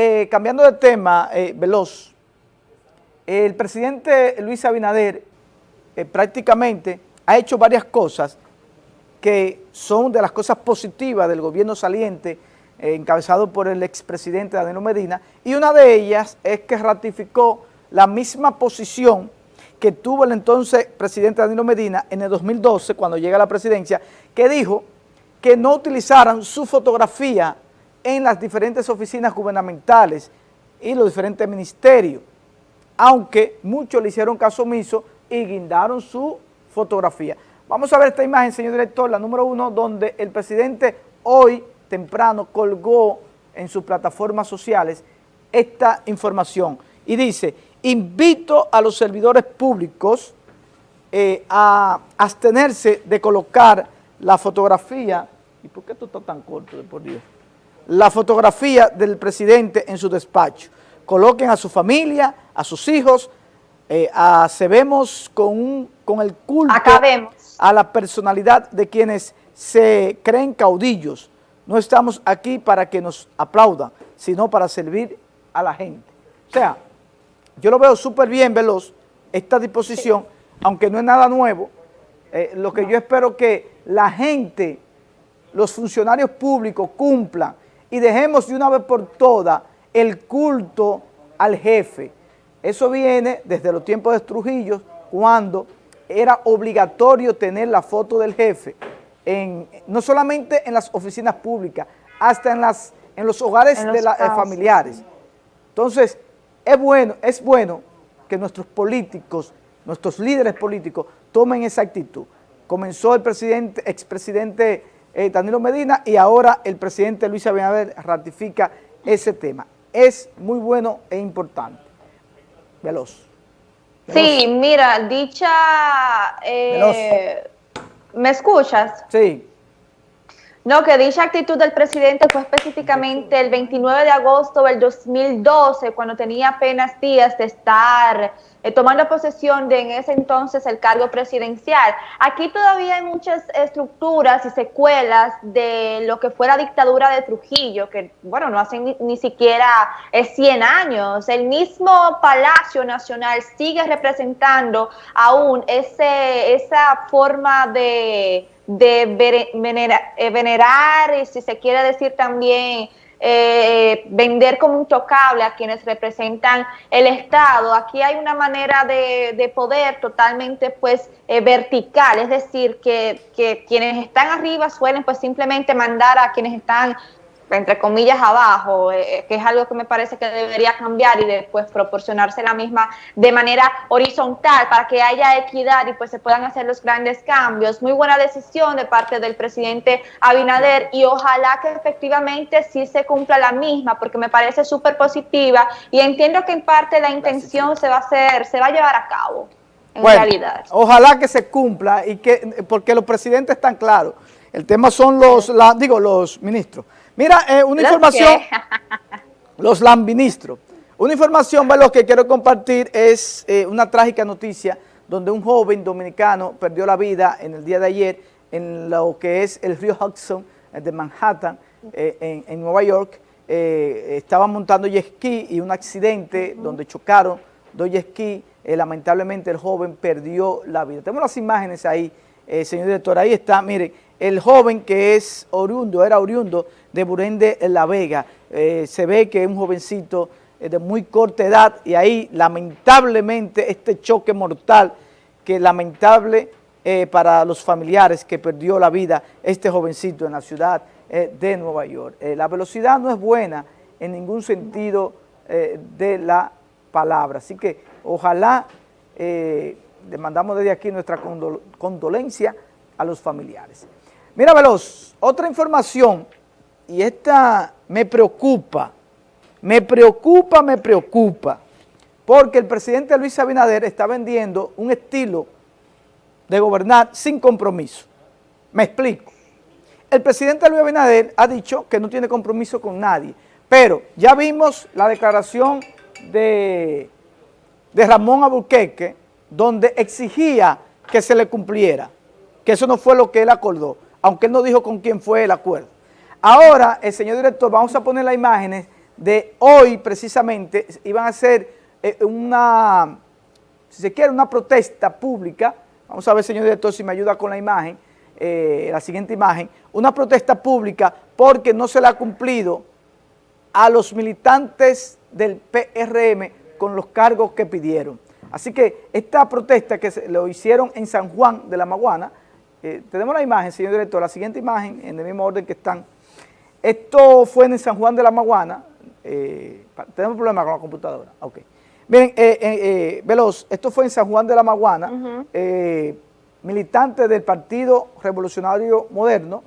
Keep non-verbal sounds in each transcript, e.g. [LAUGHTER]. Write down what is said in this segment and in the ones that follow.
eh, cambiando de tema, eh, veloz, el presidente Luis Abinader eh, prácticamente ha hecho varias cosas que son de las cosas positivas del gobierno saliente encabezado por el expresidente Danilo Medina y una de ellas es que ratificó la misma posición que tuvo el entonces presidente Danilo Medina en el 2012 cuando llega a la presidencia que dijo que no utilizaran su fotografía en las diferentes oficinas gubernamentales y los diferentes ministerios, aunque muchos le hicieron caso omiso y guindaron su fotografía. Vamos a ver esta imagen, señor director, la número uno, donde el presidente hoy temprano colgó en sus plataformas sociales esta información y dice, invito a los servidores públicos eh, a abstenerse de colocar la fotografía, ¿y por qué esto está tan corto, de por Dios? La fotografía del presidente en su despacho. Coloquen a su familia, a sus hijos, eh, se vemos con, con el culto a la personalidad de quienes se creen caudillos. No estamos aquí para que nos aplaudan, sino para servir a la gente. O sea, yo lo veo súper bien, Veloz, esta disposición, aunque no es nada nuevo, eh, lo que yo espero que la gente, los funcionarios públicos cumplan y dejemos de una vez por todas el culto al jefe. Eso viene desde los tiempos de Trujillo, cuando era obligatorio tener la foto del jefe, en, no solamente en las oficinas públicas, hasta en, las, en los hogares de los familiares. Entonces, es bueno, es bueno que nuestros políticos, nuestros líderes políticos, tomen esa actitud. Comenzó el presidente, expresidente eh, Danilo Medina y ahora el presidente Luis Abinader ratifica ese tema. Es muy bueno e importante. Veloz. Sí, mira, dicha... Eh, ¿Me escuchas? Sí. No, que dicha actitud del presidente fue específicamente el 29 de agosto del 2012, cuando tenía apenas días de estar eh, tomando posesión de en ese entonces el cargo presidencial. Aquí todavía hay muchas estructuras y secuelas de lo que fue la dictadura de Trujillo, que bueno, no hacen ni, siquiera 100 años. El mismo Palacio Nacional sigue representando aún ese, esa forma de de eh, venerar, y si se quiere decir también eh, vender como intocable a quienes representan el Estado. Aquí hay una manera de, poder totalmente pues eh, vertical, es decir, que, que, quienes están arriba suelen pues simplemente mandar a quienes están entre comillas, abajo, eh, que es algo que me parece que debería cambiar y después proporcionarse la misma de manera horizontal para que haya equidad y pues se puedan hacer los grandes cambios. Muy buena decisión de parte del presidente Abinader y ojalá que efectivamente sí se cumpla la misma porque me parece súper positiva y entiendo que en parte la intención se va a hacer, se va a llevar a cabo en realidad. Ojalá que se cumpla y que, porque los presidentes están claros. El tema son los, la, digo, los ministros. Mira, eh, una información, [LAUGHS] los lambinistros. Una información, lo que quiero compartir es eh, una trágica noticia donde un joven dominicano perdió la vida en el día de ayer en lo que es el río Hudson eh, de Manhattan, en, Nueva York. estaba montando jet ski y un accidente donde chocaron dos jet ski. lamentablemente el joven perdió la vida. Tenemos las imágenes ahí, señor director. Ahí está, miren, el joven que es oriundo, era oriundo de Burende en La Vega. Eh, se ve que es un jovencito eh, de muy corta edad y ahí lamentablemente este choque mortal que lamentable eh, para los familiares que perdió la vida este jovencito en la ciudad de Nueva York. la velocidad no es buena en ningún sentido de la palabra, así que ojalá le mandamos desde aquí nuestra condolencia a los familiares. Mira, Veloz, otra información, y esta me preocupa, me preocupa, me preocupa, porque el presidente Luis Abinader está vendiendo un estilo de gobernar sin compromiso. Me explico. El presidente Luis Abinader ha dicho que no tiene compromiso con nadie, pero ya vimos la declaración de, Ramón Aburqueque, donde exigía que se le cumpliera, que eso no fue lo que él acordó aunque él no dijo con quién fue el acuerdo. Ahora, el señor director, vamos a poner las imágenes de hoy precisamente iban a hacer eh, una, si se quiere, una protesta pública, vamos a ver señor director si me ayuda con la imagen, eh, la siguiente imagen, una protesta pública porque no se le ha cumplido a los militantes del PRM con los cargos que pidieron. Así que esta protesta que se, lo hicieron en San Juan de la Maguana, eh, tenemos la imagen, señor director, la siguiente imagen, en el mismo orden que están. Esto fue en San Juan de la Maguana, eh, tenemos problemas con la computadora, ok. Miren, eh, Veloz, esto fue en San Juan de la Maguana, militantes del Partido Revolucionario Moderno.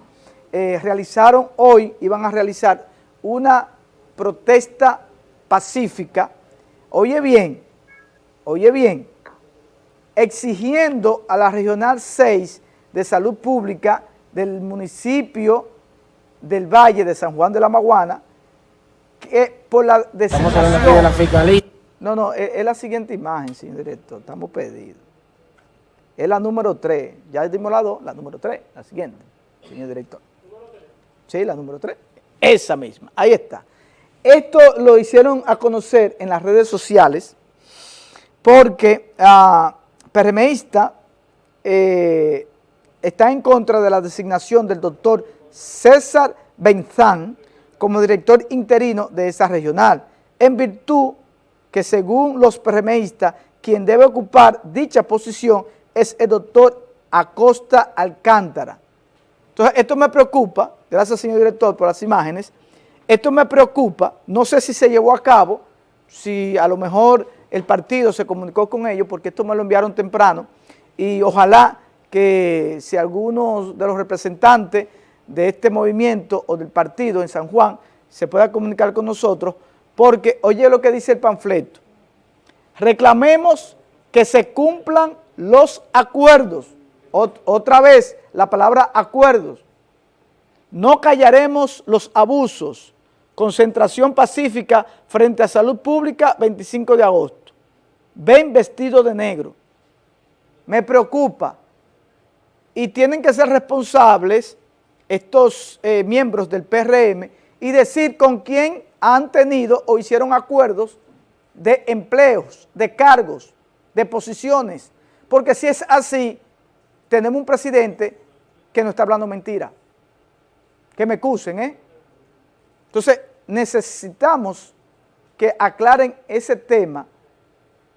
Realizaron hoy, iban a realizar una protesta pacífica, oye bien, oye bien, exigiendo a la Regional 6 de Salud Pública del municipio del Valle de San Juan de la Maguana, que por la designación... de la fiscalía. No, no, es, la siguiente imagen, señor director, estamos pedidos. Es la número 3, ya dimos la 2, la número 3, la siguiente, señor director. Sí, la número 3, esa misma, ahí está. Esto lo hicieron a conocer en las redes sociales porque PRMista eh, está en contra de la designación del doctor César Benzán como director interino de esa regional, en virtud que según los PRMistas, quien debe ocupar dicha posición es el doctor Acosta Alcántara. Entonces, esto me preocupa, gracias señor director por las imágenes, esto me preocupa, no sé si se llevó a cabo, si a lo mejor el partido se comunicó con ellos, porque esto me lo enviaron temprano, y ojalá que si algunos de los representantes de este movimiento o del partido en San Juan se pueda comunicar con nosotros, porque oye lo que dice el panfleto, reclamemos que se cumplan los acuerdos, otra vez la palabra acuerdos, no callaremos los abusos, concentración pacífica frente a salud pública 25 de agosto, ven vestido de negro, me preocupa. Y tienen que ser responsables estos eh, miembros del PRM y decir con quién han tenido o hicieron acuerdos de empleos, de cargos, de posiciones, porque si es así, tenemos un presidente que no está hablando mentira que me acusen, ¿eh? Entonces, necesitamos que aclaren ese tema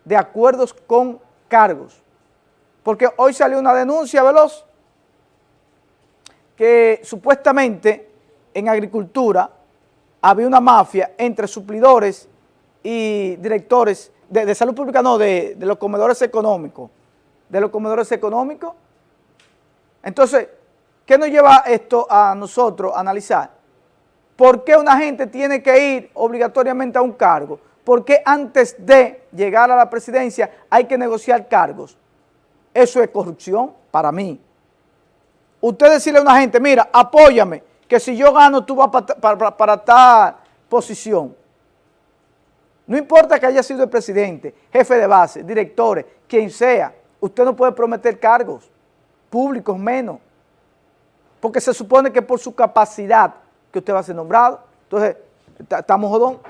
de acuerdos con cargos. Porque hoy salió una denuncia veloz que supuestamente en agricultura había una mafia entre suplidores y directores de, salud pública, no, de, de los comedores económicos, de los comedores económicos. Entonces, ¿Qué nos lleva esto a nosotros a analizar? ¿Por qué una gente tiene que ir obligatoriamente a un cargo? ¿Por qué antes de llegar a la presidencia hay que negociar cargos? Eso es corrupción para mí. Usted decirle a una gente, mira, apóyame, que si yo gano tú vas para, para, posición. No importa que haya sido el presidente, jefe de base, directores, quien sea, usted no puede prometer cargos públicos menos porque se supone que por su capacidad que usted va a ser nombrado. Entonces, estamos jodón.